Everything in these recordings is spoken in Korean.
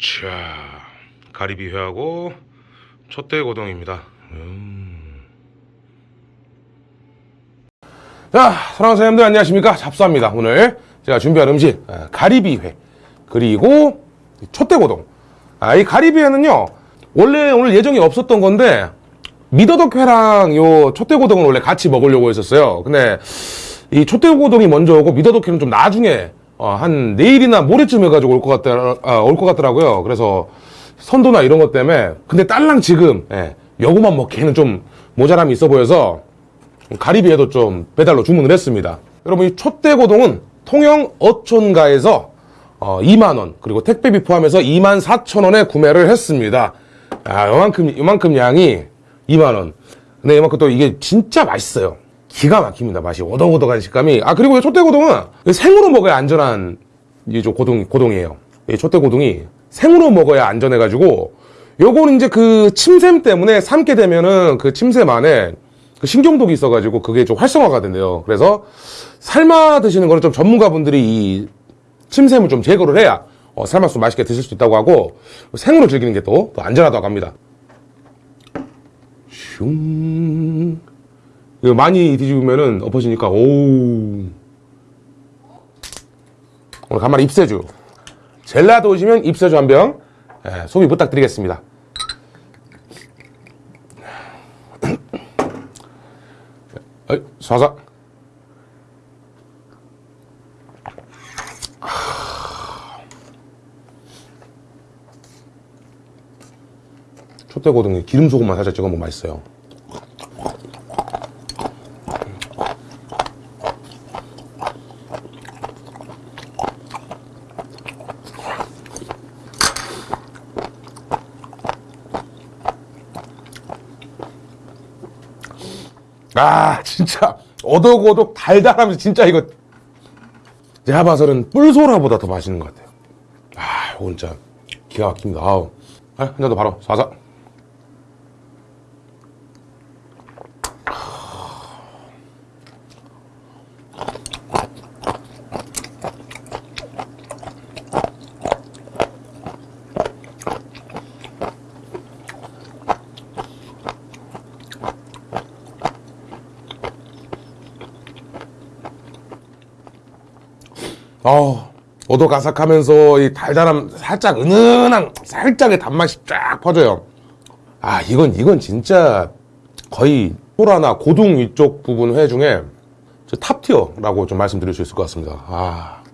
자, 가리비 회하고 촛대고동입니다. 음. 자, 사랑하는 사장님들 안녕하십니까? 잡수합니다. 오늘 제가 준비한 음식 아, 가리비 회 그리고 촛대고동. 아, 이 가리비 회는요 원래 오늘 예정이 없었던 건데 미더덕회랑 요 촛대고동을 원래 같이 먹으려고 했었어요. 근데 이 촛대고동이 먼저 오고 미더덕회는 좀 나중에 어, 한 내일이나 모레쯤 해가지고 올 것 같더 아, 올것 같더라고요. 그래서 선도나 이런 것 때문에 근데 딸랑 지금 예, 요거만 먹기에는 좀 모자람이 있어 보여서 가리비에도 좀 배달로 주문을 했습니다. 여러분 이 촛대고동은 통영 어촌가에서 어, 2만원 그리고 택배비 포함해서 2만 4천원에 구매를 했습니다. 아, 요만큼 요만큼 양이 2만원. 근데 이만큼 또 이게 진짜 맛있어요. 기가 막힙니다. 맛이 오덕오덕한 식감이. 아 그리고 이 촛대고동은 생으로 먹어야 안전한 이저 고동 고동이에요. 이 촛대고동이 생으로 먹어야 안전해가지고 요거는 이제 그 침샘 때문에 삶게 되면은 그 침샘 안에 그 신경독이 있어가지고 그게 좀 활성화가 된대요. 그래서 삶아 드시는 거는 좀 전문가분들이 이 침샘을 좀 제거를 해야 어, 삶아서 맛있게 드실 수 있다고 하고 생으로 즐기는 게또 안전하다고 합니다. 슝. 이거 많이 뒤집으면은 엎어지니까 오우. 오늘 간만에 입세주. 젤라도 오시면 입세주 한 병. 예, 소비 부탁드리겠습니다. 어이, 사사. 촛대고등에 기름 소금만 살짝 찍어 먹으면 맛있어요. 아 진짜. 오독오독 달달하면서 진짜 이거 제가 봐서는 뿔소라보다 더 맛있는 것 같아요. 아 이거 진짜 기가 막힙니다. 아우. 아, 한잔더 바로. 사사 어, 오독아삭하면서 이 달달함 살짝 은은한 살짝의 단맛이 쫙 퍼져요. 아 이건 이건 진짜 거의 소라나 고둥 이쪽 부분 회 중에 저 탑티어라고 좀 말씀드릴 수 있을 것 같습니다. 아.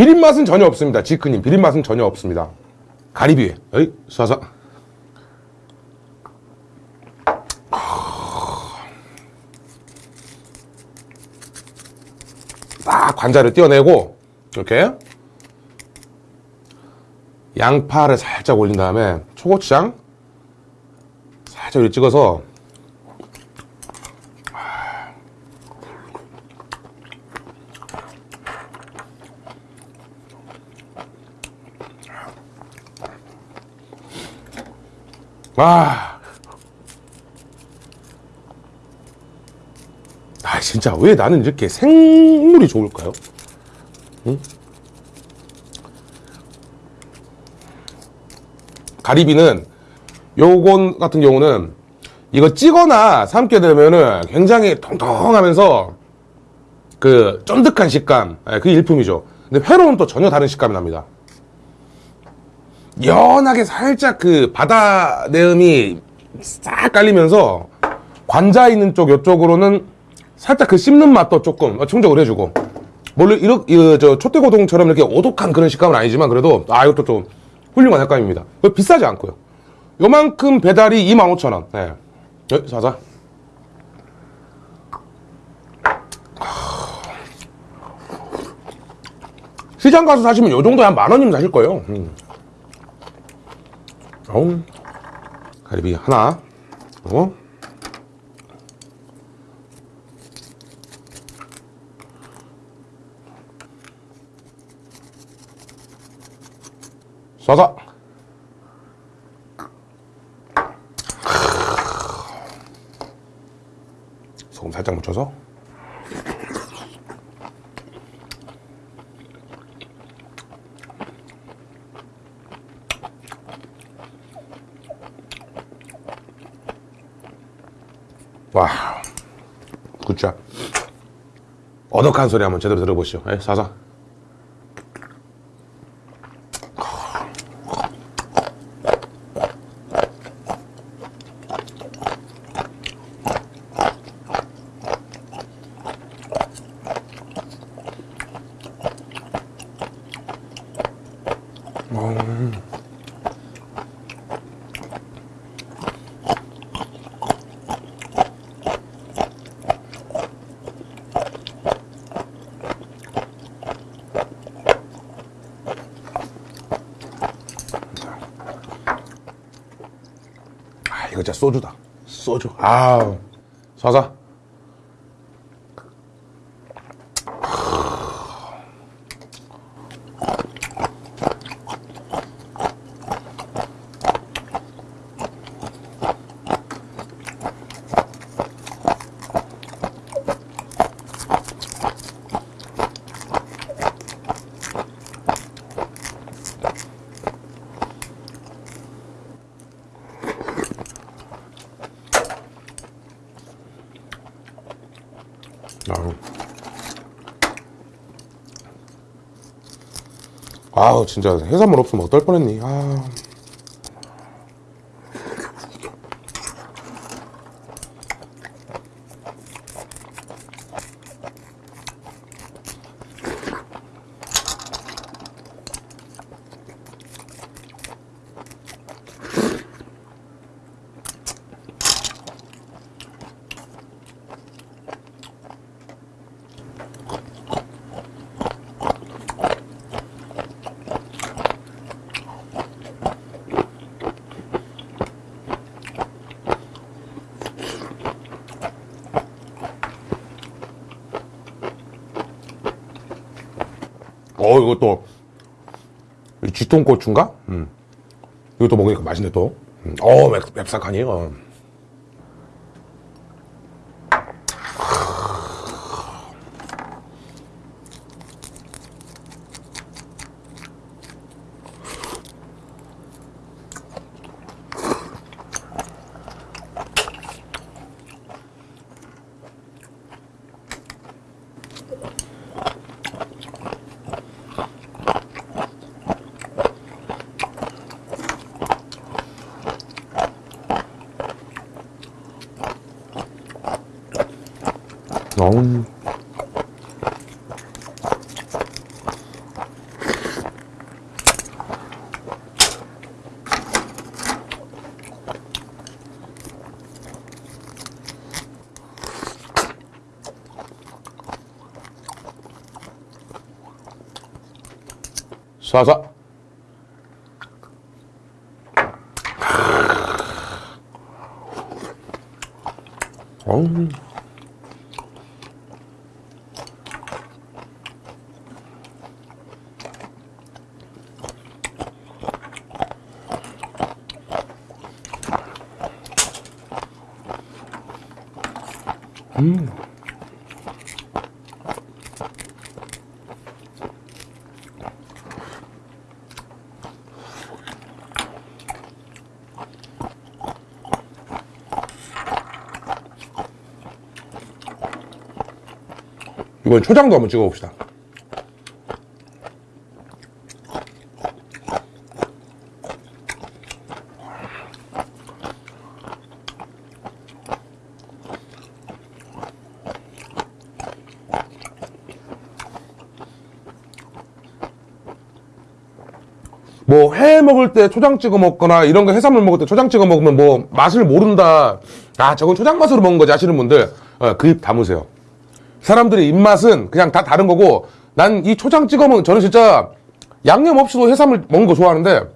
비린 맛은 전혀 없습니다. 지크님 비린 맛은 전혀 없습니다. 가리비 어이 쏴서 딱 관자를 떼어내고 이렇게 양파를 살짝 올린 다음에 초고추장 살짝 찍어서 아. 아, 진짜 왜 나는 이렇게 생물이 좋을까요? 응? 가리비는 요건 같은 경우는 이거 찌거나 삶게 되면은 굉장히 통통하면서 그 쫀득한 식감, 예, 그게 일품이죠. 근데 회로는 또 전혀 다른 식감이 납니다. 연하게 살짝 그 바다 내음이 싹 깔리면서 관자 있는 쪽 이쪽으로는 살짝 그 씹는 맛도 조금 충족을 해주고. 물론 이렇게 저 촛대고동처럼 이렇게 오독한 그런 식감은 아니지만 그래도 아 이것도 좀 훌륭한 색감입니다. 비싸지 않고요. 요만큼 배달이 25,000원. 네. 네, 사자. 시장 가서 사시면 요 정도에 한 만원이면 사실 거예요. 음. 어우 가리비 하나. 어? 쏴서. 소금 살짝 묻혀서. 어덕한 소리 한번 제대로 들어보시죠. 예, 사사. 아, 이거 진짜 소주다. 소주. 아, 사사. 아우. 아우 진짜 해산물 없으면 어떨 뻔했니 아. 어 이것도 이 쥐똥고추인가? 음. 이것도 먹으니까 맛있네 또. 음. 어 맵, 맵싹하니. 어. 어. 쏴쏴. 어우. 이번 초장도 한번 찍어봅시다. 뭐회 먹을 때 초장 찍어 먹거나 이런 거 해산물 먹을 때 초장 찍어 먹으면 뭐 맛을 모른다. 아 저건 초장 맛으로 먹은 거지 하시는 분들 그입 다무세요. 사람들의 입맛은 그냥 다 다른 거고 난 이 초장 찍어 먹는 저는 진짜 양념 없이도 해산물 먹는 거 좋아하는데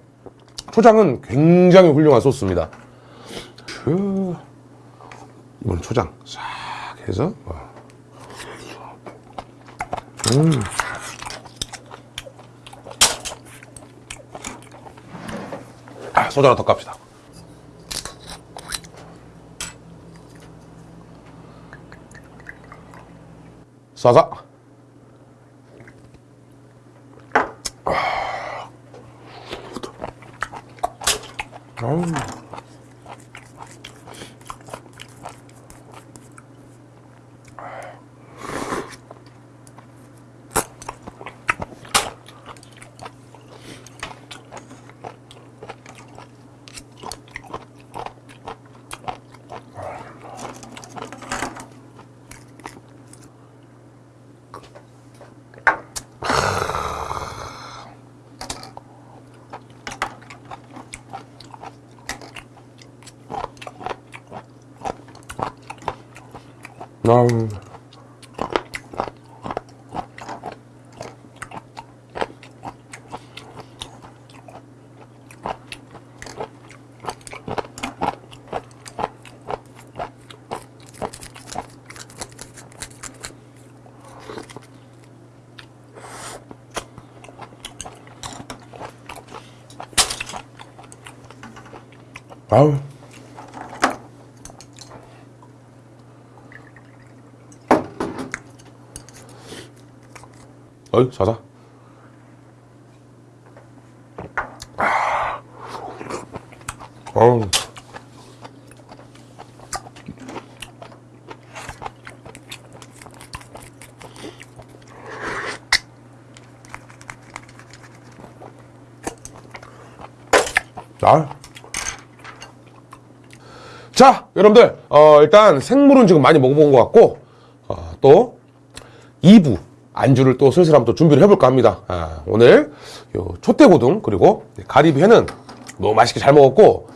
초장은 굉장히 훌륭한 소스입니다. 그 이번 초장 싹 해서 어. 음. 아, 소주 하나 더 깝시다. 싸자. 아우. 아우. 아우. 어이, 자자. 아. 자, 여러분들, 어, 일단 생물은 지금 많이 먹어본 것 같고, 어, 또, 2부 안주를 또 슬슬 한번 또 준비를 해볼까 합니다. 아, 오늘 요 촛대고등 그리고 가리비회는 너무 맛있게 잘 먹었고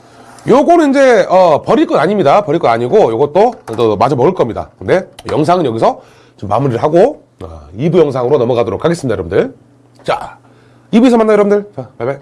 요거는 이제 어, 버릴 건 아닙니다. 버릴 건 아니고 요것도 또 마저 먹을 겁니다. 근데 영상은 여기서 좀 마무리를 하고 어, 2부 영상으로 넘어가도록 하겠습니다, 여러분들. 자, 2부에서 만나요, 여러분들. 자, 바이바이.